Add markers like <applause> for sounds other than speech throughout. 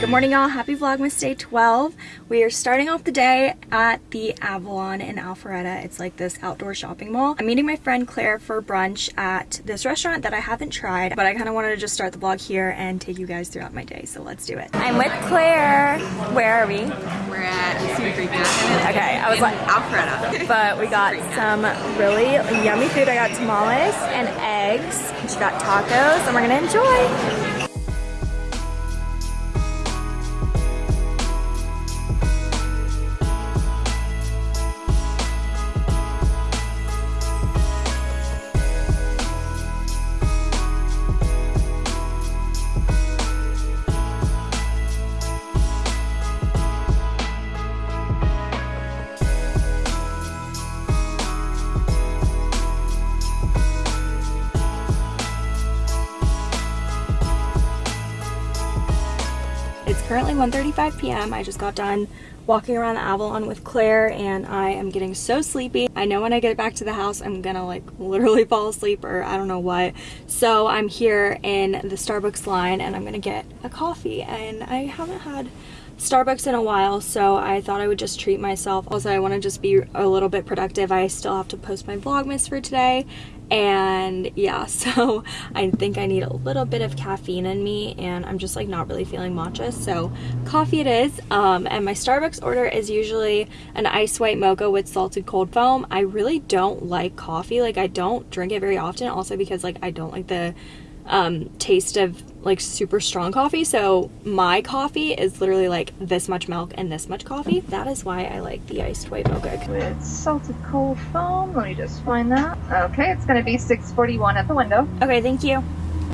Good morning y'all, happy Vlogmas day 12. We are starting off the day at the Avalon in Alpharetta. It's like this outdoor shopping mall. I'm meeting my friend Claire for brunch at this restaurant that I haven't tried, but I kind of wanted to just start the vlog here and take you guys throughout my day, so let's do it. I'm with Claire. Where are we? We're at Sweetgreen Okay, I was like, Alpharetta. <laughs> but we got some really yummy food. I got tamales and eggs. She got tacos, and we're gonna enjoy. It's currently 1.35 p.m. I just got done walking around the Avalon with Claire and I am getting so sleepy. I know when I get back to the house I'm gonna like <laughs> literally fall asleep or I don't know what. So I'm here in the Starbucks line and I'm gonna get a coffee and I haven't had Starbucks in a while so I thought I would just treat myself. Also I want to just be a little bit productive. I still have to post my Vlogmas for today and yeah <laughs> so I think I need a little bit of caffeine in me and I'm just like not really feeling matcha so coffee it is um, and my Starbucks order is usually an ice white mocha with salted cold foam I really don't like coffee like I don't drink it very often also because like I don't like the um, taste of like super strong coffee. So my coffee is literally like this much milk and this much coffee. That is why I like the iced white mocha. With salted cold foam. Let me just find that. Okay, it's gonna be 641 at the window. Okay, thank you.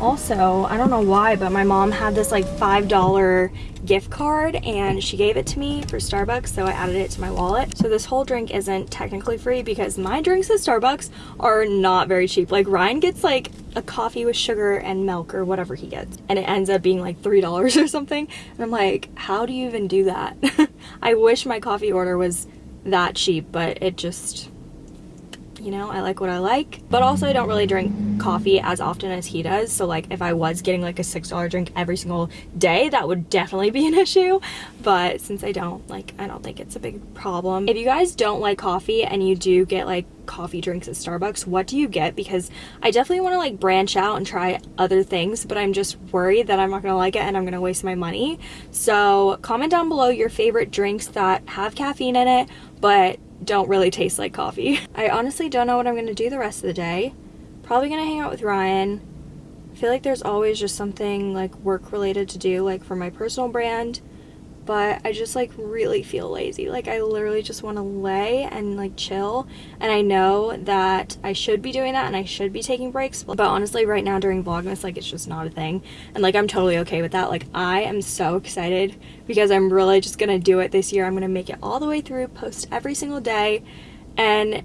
Also, I don't know why, but my mom had this like $5 gift card and she gave it to me for Starbucks, so I added it to my wallet. So this whole drink isn't technically free because my drinks at Starbucks are not very cheap. Like Ryan gets like a coffee with sugar and milk or whatever he gets and it ends up being like $3 <laughs> or something. And I'm like, how do you even do that? <laughs> I wish my coffee order was that cheap, but it just you know, I like what I like. But also I don't really drink coffee as often as he does. So like if I was getting like a $6 drink every single day, that would definitely be an <laughs> issue. But since I don't, like I don't think it's a big problem. If you guys don't like coffee and you do get like coffee drinks at Starbucks, what do you get? Because I definitely want to like branch out and try other things, but I'm just worried that I'm not going to like it and I'm going to waste my money. So comment down below your favorite drinks that have caffeine in it, but don't really taste like coffee. <laughs> I honestly don't know what I'm going to do the rest of the day. Probably going to hang out with Ryan. I feel like there's always just something like work related to do like for my personal brand but I just like really feel lazy. Like I literally just want to lay and like chill and I know that I should be doing that and I should be taking breaks but honestly right now during Vlogmas like it's just not a thing and like I'm totally okay with that. Like I am so excited because I'm really just gonna do it this year. I'm gonna make it all the way through, post every single day and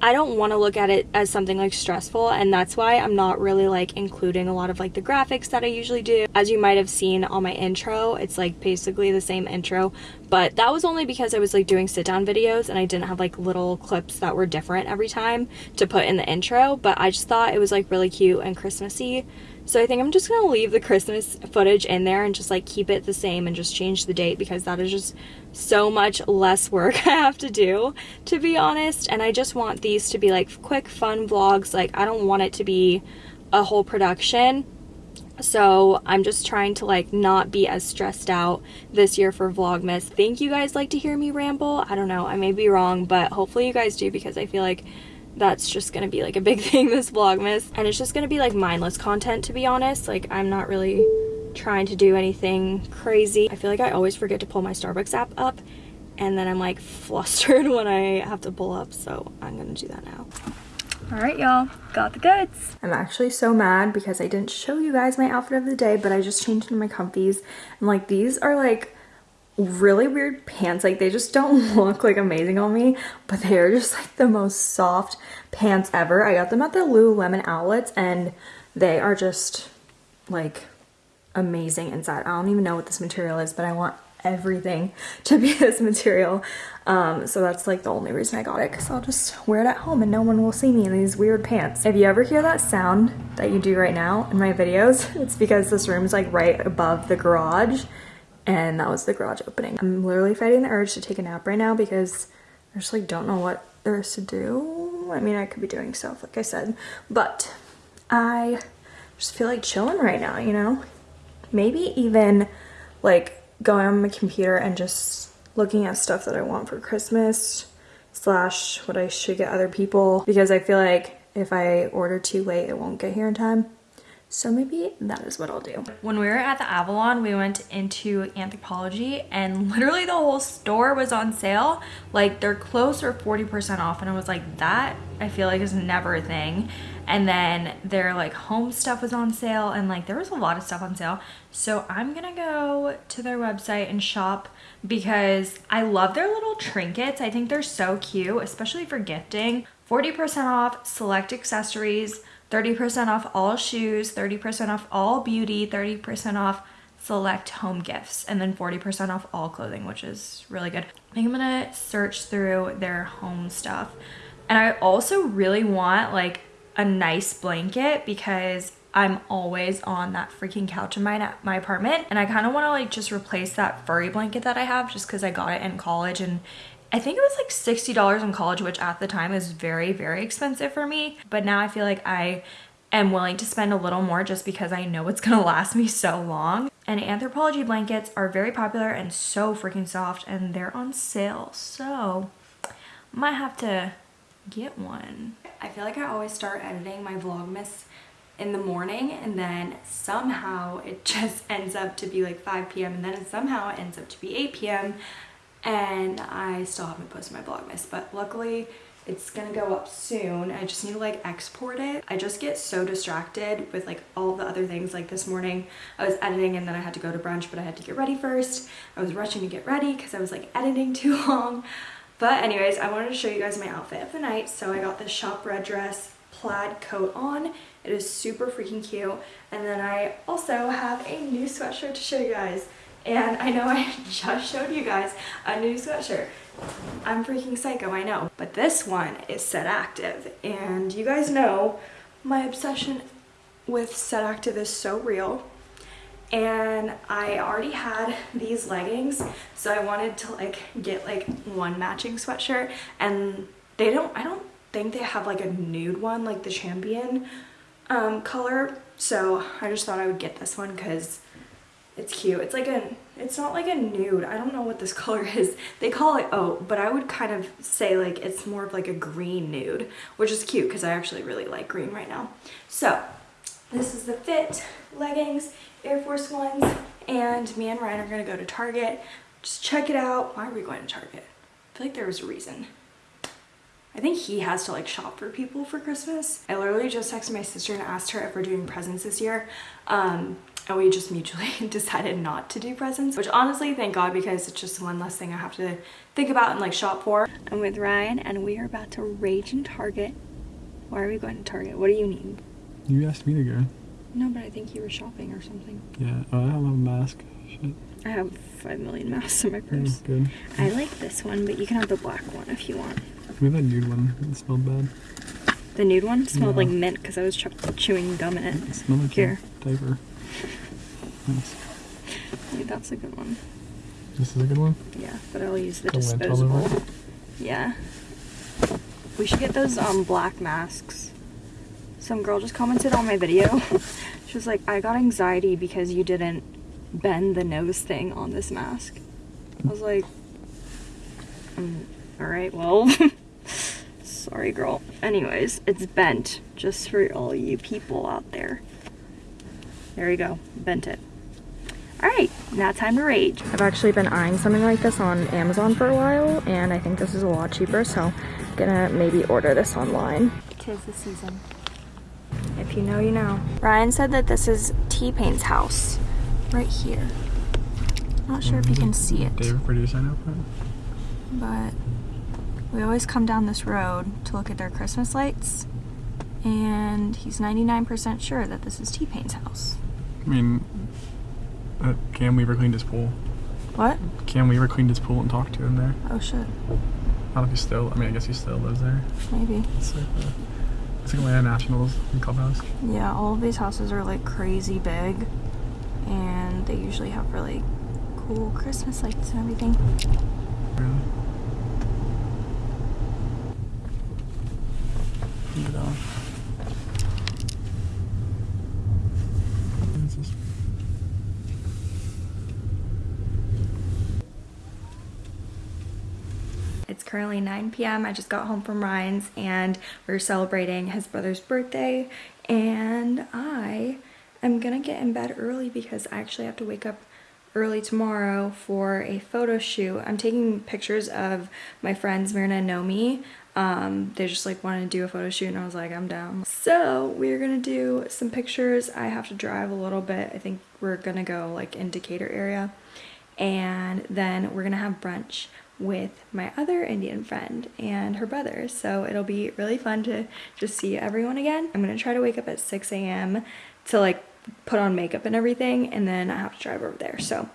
I don't want to look at it as something like stressful and that's why I'm not really like including a lot of like the graphics that I usually do. As you might have seen on my intro, it's like basically the same intro, but that was only because I was like doing sit down videos and I didn't have like little clips that were different every time to put in the intro, but I just thought it was like really cute and Christmassy. So I think I'm just gonna leave the Christmas footage in there and just like keep it the same and just change the date because that is just so much less work <laughs> I have to do to be honest. And I just want these to be like quick fun vlogs. Like I don't want it to be a whole production so I'm just trying to like not be as stressed out this year for Vlogmas. Think you guys like to hear me ramble? I don't know, I may be wrong, but hopefully you guys do because I feel like that's just gonna be like a big <laughs> thing this vlogmas. And it's just gonna be like mindless content to be honest. Like i'm not really trying to do anything crazy. I feel like i always forget to pull my starbucks app up and then i'm like <laughs> flustered <laughs> when i have to pull up. So i'm gonna do that now all right y'all got the goods i'm actually so mad because i didn't show you guys my outfit of the day but i just changed into my comfies and like these are like really weird pants. Like they just don't <laughs> look like amazing on me, but they are just like the most soft pants ever. I got them at the Lululemon outlets and they are just like amazing inside. I don't even know what this material is, but I want everything to be <laughs> this material. Um, so that's like the only reason I got it because I'll just wear it at home and no one will see me in these weird pants. If you ever hear that sound that you do right now in my videos, <laughs> it's because this room is like right above the garage and that was the garage opening. I'm literally fighting the urge to take a nap right now because I just like don't know what there is to do. I mean, I could be doing stuff like I said, but I just feel like chilling right now, you know? Maybe even like going on my computer and just looking at stuff that I want for Christmas slash what I should get other people because I feel like if I order too late, it won't get here in time. So maybe that is what I'll do. When we were at the Avalon, we went into Anthropologie and literally the whole store was on sale. Like their clothes were 40% off and I was like, that I feel like is never a thing. And then their like home stuff was on sale and like there was a lot of stuff on sale. So I'm gonna go to their website and shop because I love their little trinkets. I think they're so cute, especially for gifting. 40% off select accessories, 30% off all shoes, 30% off all beauty, 30% off select home gifts, and then 40% off all clothing, which is really good. I think I'm gonna search through their home stuff. And I also really want like a nice blanket because I'm always on that freaking couch in my my apartment and I kind of want to like just replace that furry blanket that I have just because I got it in college and I think it was like $60 in college, which at the time is very, very expensive for me. But now I feel like I am willing to spend a little more just because I know it's <laughs> gonna last me so long. And Anthropologie blankets are very popular and so freaking soft and they're on sale. So might have to get one. I feel like I always start editing my Vlogmas in the morning and then somehow it <laughs> just ends up to be like 5 p.m. and then somehow it ends up to be 8 p.m and I still haven't posted my Vlogmas, but luckily it's gonna go up soon. I just need to like export it. I just get so distracted with like all the other things. Like this morning I was editing and then I had to go to brunch, but I had to get ready first. I was rushing to get ready because I was like editing <laughs> too long. But anyways, I wanted to show you guys my outfit of the night. So I got this shop red dress plaid coat on. It is super freaking cute. And then I also have a new sweatshirt to show you guys. And I know <laughs> I just showed you guys a new sweatshirt. I'm freaking psycho, I know. But this one is Set Active. And you guys know my obsession with Set Active is so real. And I already had these leggings, so I wanted to like get like one matching sweatshirt. And they don't, I don't think they have like a nude one like the champion um, color. So I just thought I would get this one because it's cute. It's like a, it's not like a nude. I don't know what this <laughs> color is. They call it oat, but I would kind of say like it's more of like a green nude, which is cute because I actually really like green right now. So this is the fit, leggings, Air Force Ones, and me and Ryan are gonna go to Target. Just check it out. Why are we going to Target? I feel like there was a reason. I think he has to like shop for people for Christmas. I literally just texted my sister and asked her if we're doing presents this year. Um, and we just <laughs> mutually decided not to do presents which honestly thank god because it's just one less thing i have to think about and like shop for i'm with ryan and we are about to rage in target why are we going to target what do you need you asked me to go no but i think you were shopping or something yeah oh, i don't have a mask Shit. i have five million masks in my purse oh, good i like this one but you can have the black one if you want we have that nude one it smelled bad the nude one smelled yeah. like mint because i was chewing gum in it, it smelled like here diaper Nice. that's a good one. This is a good one? Yeah, but I'll use the, the disposable. Yeah. We should get those um black masks. Some girl just commented on my video. <laughs> she was like, I got anxiety because you didn't bend the nose thing on this mask. I was like, um, alright, well, <laughs> sorry girl. Anyways, it's bent, just for all you people out there. There you go, bent it. All right, now time to rage. I've actually been eyeing something like this on Amazon for a while, and I think this is a lot cheaper, so I'm gonna maybe order this online. Tis the season. If you know, you know. Ryan said that this is T-Pain's house, right here. I'm Not sure if you can see it. David produce I know But we always come down this road to look at their Christmas lights, and he's 99% sure that this is T-Pain's house. I mean, uh, Cam Weaver cleaned his pool. What? Cam Weaver cleaned his pool and talked to him there. Oh shit. I don't know if he still, I mean, I guess he still lives there. Maybe. It's like, uh, it's like Atlanta Nationals in Clubhouse. Yeah, all of these houses are like crazy big and they usually have really cool Christmas lights and everything. Really? Look at that one. This is- It's currently 9 p.m. I just got home from Ryan's and we are celebrating his brother's birthday. And I am gonna get in bed early because I actually have to wake up early tomorrow for a photo shoot. I'm taking pictures of my friends Mirna and Nomi. Um, they just like wanted to do a photo shoot and I was like, I'm down. So we're gonna do some pictures. I have to drive a little bit. I think we're gonna go like in Decatur area and then we're gonna have brunch with my other Indian friend and her brother. So it'll be really fun to just see everyone again. I'm gonna try to wake up at 6 a.m. to like put on makeup and everything and then I have to drive over there. So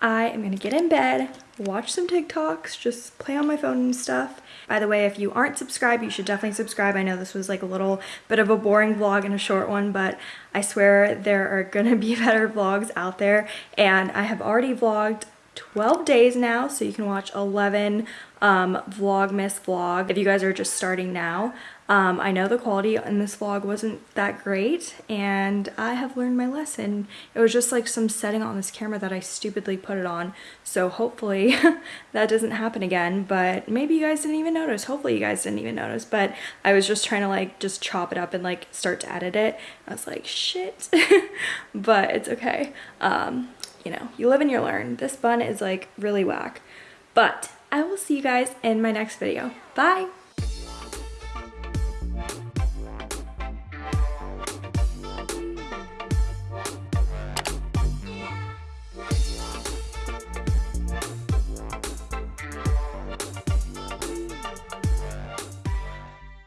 I am gonna get in bed, watch some TikToks, just play on my phone and stuff. By the way, if you aren't subscribed, you should definitely subscribe. I know this was like a little bit of a boring vlog and a short one, but I swear there are gonna be <laughs> better vlogs out there. And I have already vlogged 12 days now, so you can watch 11 um, Vlogmas vlog if you guys are just starting now. Um, I know the quality in this vlog wasn't that great, and I have learned my lesson. It was just like some setting on this camera that I stupidly put it on, so hopefully <laughs> that doesn't happen again, but maybe you guys didn't even notice. Hopefully you guys didn't even notice, but I was just trying to like just chop it up and like start to edit it. I was like, shit, <laughs> but it's okay. Um, you know, you live and you learn. This bun is like really whack. But I will see you guys in my next video. Bye!